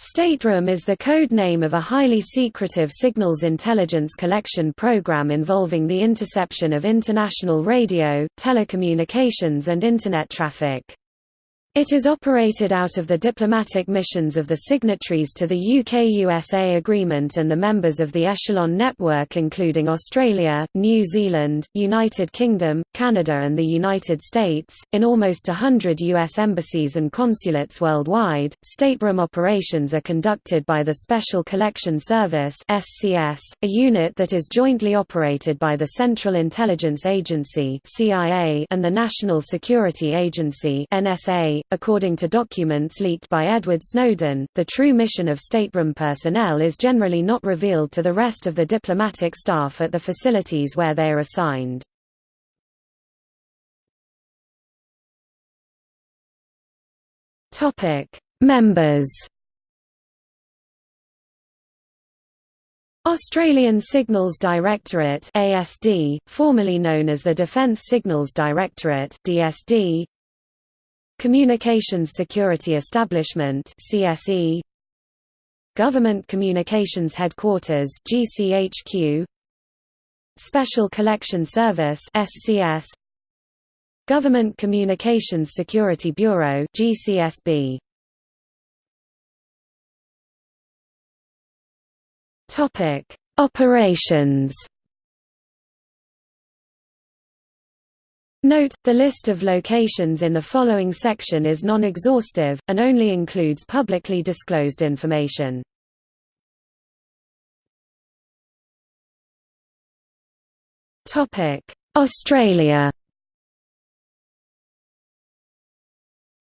Stateroom is the code name of a highly secretive signals intelligence collection program involving the interception of international radio, telecommunications and Internet traffic. It is operated out of the diplomatic missions of the signatories to the UK-USA agreement and the members of the Echelon network including Australia, New Zealand, United Kingdom, Canada and the United States. In almost a hundred US embassies and consulates worldwide, stateroom operations are conducted by the Special Collection Service (SCS), a unit that is jointly operated by the Central Intelligence Agency (CIA) and the National Security Agency (NSA). According to documents leaked by Edward Snowden, the true mission of stateroom personnel is generally not revealed to the rest of the diplomatic staff at the facilities where they are assigned. Members Australian Signals Directorate ASD, formerly known as the Defence Signals Directorate DSD, Communications Security Establishment CSE Government Communications Headquarters GCHQ Special Collection Service SCS Government Communications Security Bureau GCSB Topic. Operations Note, the list of locations in the following section is non-exhaustive, and only includes publicly disclosed information. Australia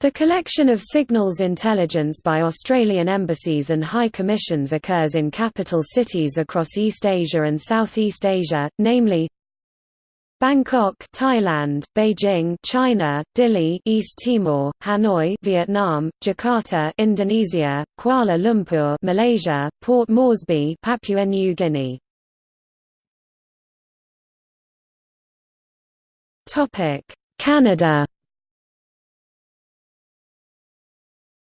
The collection of signals intelligence by Australian embassies and high commissions occurs in capital cities across East Asia and Southeast Asia, namely Bangkok, Thailand, Beijing, China, Dili, East Timor, Hanoi, Vietnam, Jakarta, Indonesia, Kuala Lumpur, Malaysia, Port Moresby, Papua New Guinea. Topic: Canada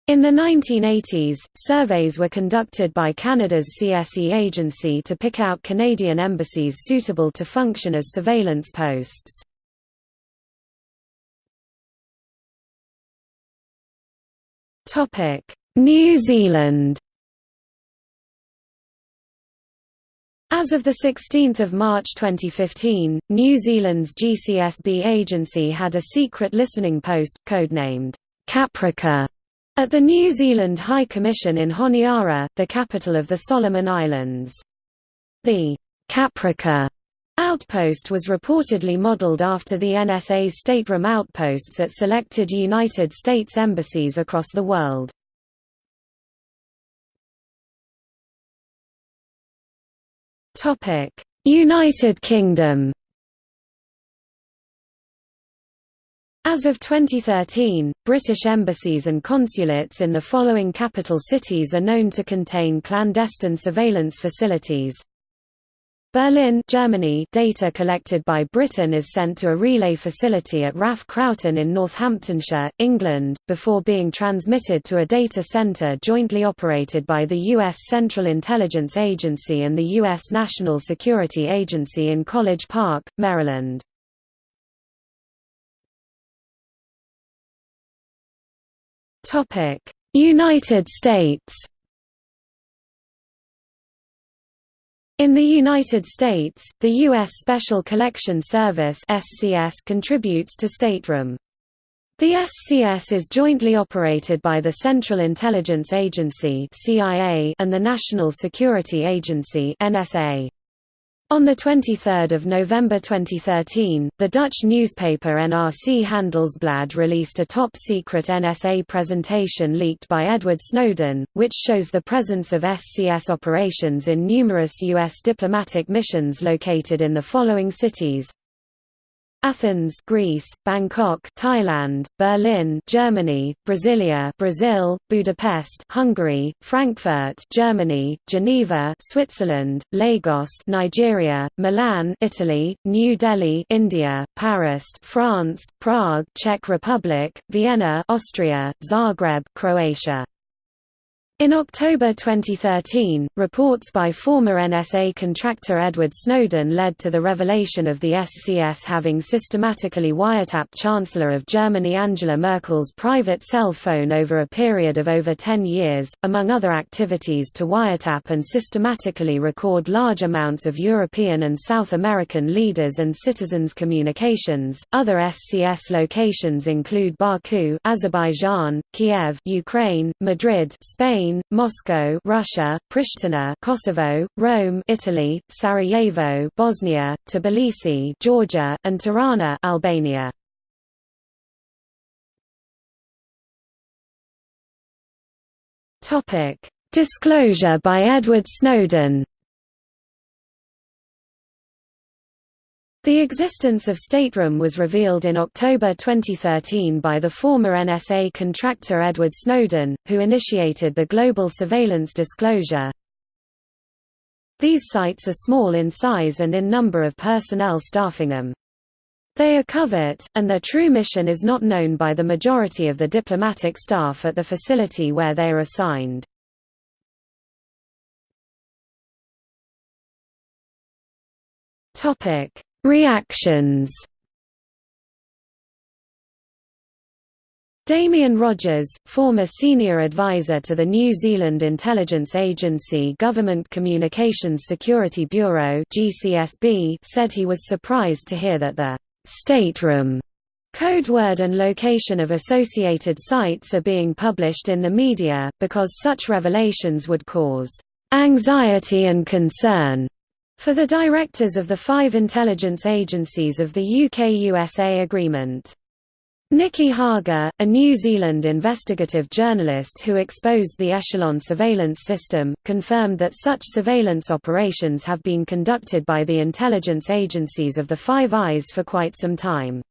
In the 1980s, surveys were conducted by Canada's CSE agency to pick out Canadian embassies suitable to function as surveillance posts. New Zealand As of 16 March 2015, New Zealand's GCSB agency had a secret listening post, codenamed Caprica at the New Zealand High Commission in Honiara, the capital of the Solomon Islands. The Caprica outpost was reportedly modelled after the NSA's stateroom outposts at selected United States embassies across the world. United Kingdom As of 2013, British embassies and consulates in the following capital cities are known to contain clandestine surveillance facilities. Berlin Germany data collected by Britain is sent to a relay facility at RAF Croughton in Northamptonshire, England, before being transmitted to a data center jointly operated by the U.S. Central Intelligence Agency and the U.S. National Security Agency in College Park, Maryland. United States In the United States, the U.S. Special Collection Service (SCS) contributes to stateroom. The SCS is jointly operated by the Central Intelligence Agency (CIA) and the National Security Agency (NSA). On 23 November 2013, the Dutch newspaper NRC Handelsblad released a top-secret NSA presentation leaked by Edward Snowden, which shows the presence of SCS operations in numerous U.S. diplomatic missions located in the following cities Athens, Greece, Bangkok, Thailand, Berlin, Germany, Brasilia, Brazil, Budapest, Hungary, Frankfurt, Germany, Geneva, Switzerland, Lagos, Nigeria, Milan, Italy, New Delhi, India, Paris, France, Prague, Czech Republic, Vienna, Austria, Zagreb, Croatia. In October 2013, reports by former NSA contractor Edward Snowden led to the revelation of the SCS having systematically wiretapped Chancellor of Germany Angela Merkel's private cell phone over a period of over 10 years, among other activities to wiretap and systematically record large amounts of European and South American leaders and citizens' communications. Other SCS locations include Baku, Azerbaijan, Kiev, Ukraine, Madrid, Spain, Spain, Moscow, Russia, Pristina, Kosovo, Rome, Italy, Sarajevo, Bosnia, Tbilisi, Georgia, and Tirana, Albania. Topic: Disclosure by Edward Snowden. The existence of Stateroom was revealed in October 2013 by the former NSA contractor Edward Snowden, who initiated the global surveillance disclosure. These sites are small in size and in number of personnel staffing them. They are covert, and their true mission is not known by the majority of the diplomatic staff at the facility where they are assigned. Topic Reactions. Damien Rogers, former senior advisor to the New Zealand intelligence agency Government Communications Security Bureau (GCSB), said he was surprised to hear that the stateroom code word and location of associated sites are being published in the media, because such revelations would cause anxiety and concern for the directors of the five intelligence agencies of the UK-USA agreement. Nicky Hager, a New Zealand investigative journalist who exposed the Echelon surveillance system, confirmed that such surveillance operations have been conducted by the intelligence agencies of the Five Eyes for quite some time.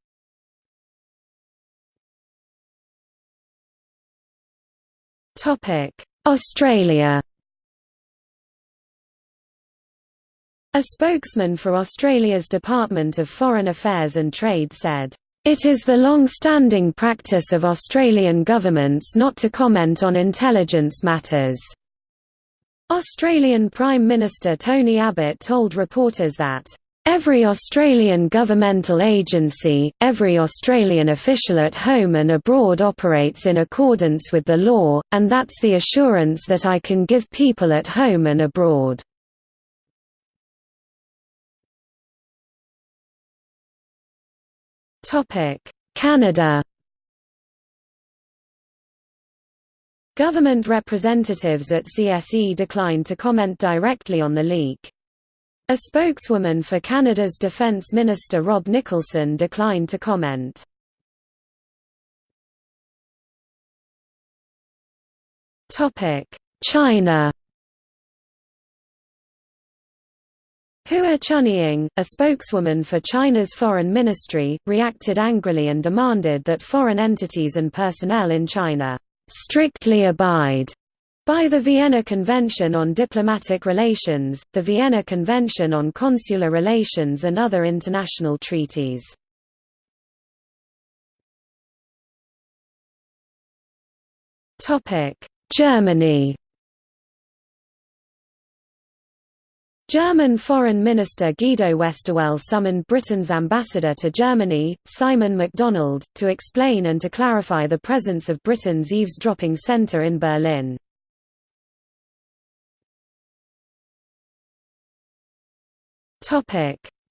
Australia A spokesman for Australia's Department of Foreign Affairs and Trade said, "...it is the long-standing practice of Australian governments not to comment on intelligence matters." Australian Prime Minister Tony Abbott told reporters that, Every Australian governmental agency, every Australian official at home and abroad operates in accordance with the law, and that's the assurance that I can give people at home and abroad. Canada Government representatives at CSE declined to comment directly on the leak. A spokeswoman for Canada's Defence Minister Rob Nicholson declined to comment. China Hua Chunying, a spokeswoman for China's foreign ministry, reacted angrily and demanded that foreign entities and personnel in China strictly abide by the Vienna Convention on Diplomatic Relations, the Vienna Convention on Consular Relations and other international treaties. Germany German Foreign Minister Guido Westerwelle summoned Britain's ambassador to Germany, Simon McDonald, to explain and to clarify the presence of Britain's eavesdropping centre in Berlin.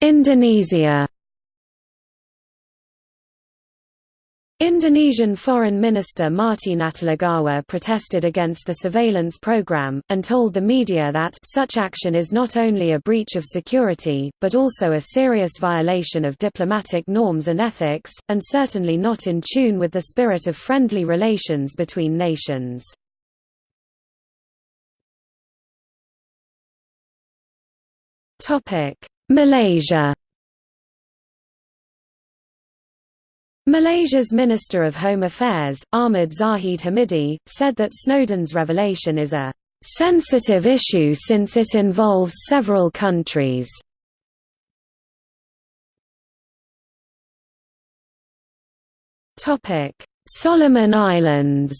Indonesia Indonesian Foreign Minister Marty Natalegawa protested against the surveillance program, and told the media that such action is not only a breach of security, but also a serious violation of diplomatic norms and ethics, and certainly not in tune with the spirit of friendly relations between nations. Malaysia Malaysia's Minister of Home Affairs, Ahmad Zahid Hamidi, said that Snowden's revelation is a sensitive issue since it involves several countries. Solomon Islands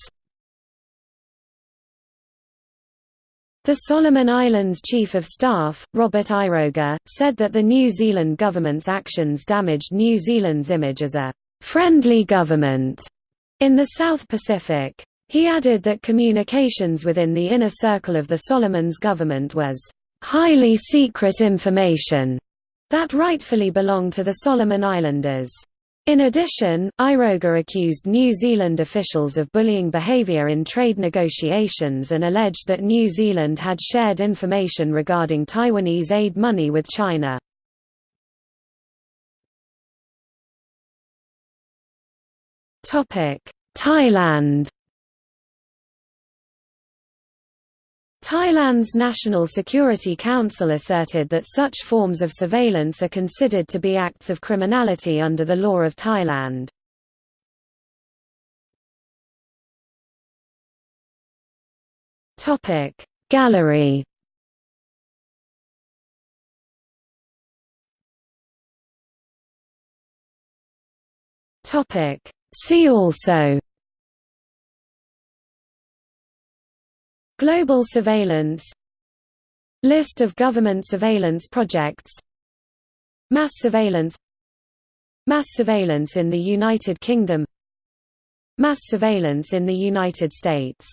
The Solomon Islands Chief of Staff, Robert Iroga, said that the New Zealand government's actions damaged New Zealand's image as a «friendly government» in the South Pacific. He added that communications within the inner circle of the Solomons government was «highly secret information» that rightfully belonged to the Solomon Islanders. In addition, Iroga accused New Zealand officials of bullying behaviour in trade negotiations and alleged that New Zealand had shared information regarding Taiwanese aid money with China. Thailand. Thailand's National Security Council asserted that such forms of surveillance are considered to be acts of criminality under the law of Thailand. Gallery See also Global surveillance List of government surveillance projects Mass surveillance Mass surveillance in the United Kingdom Mass surveillance in the United States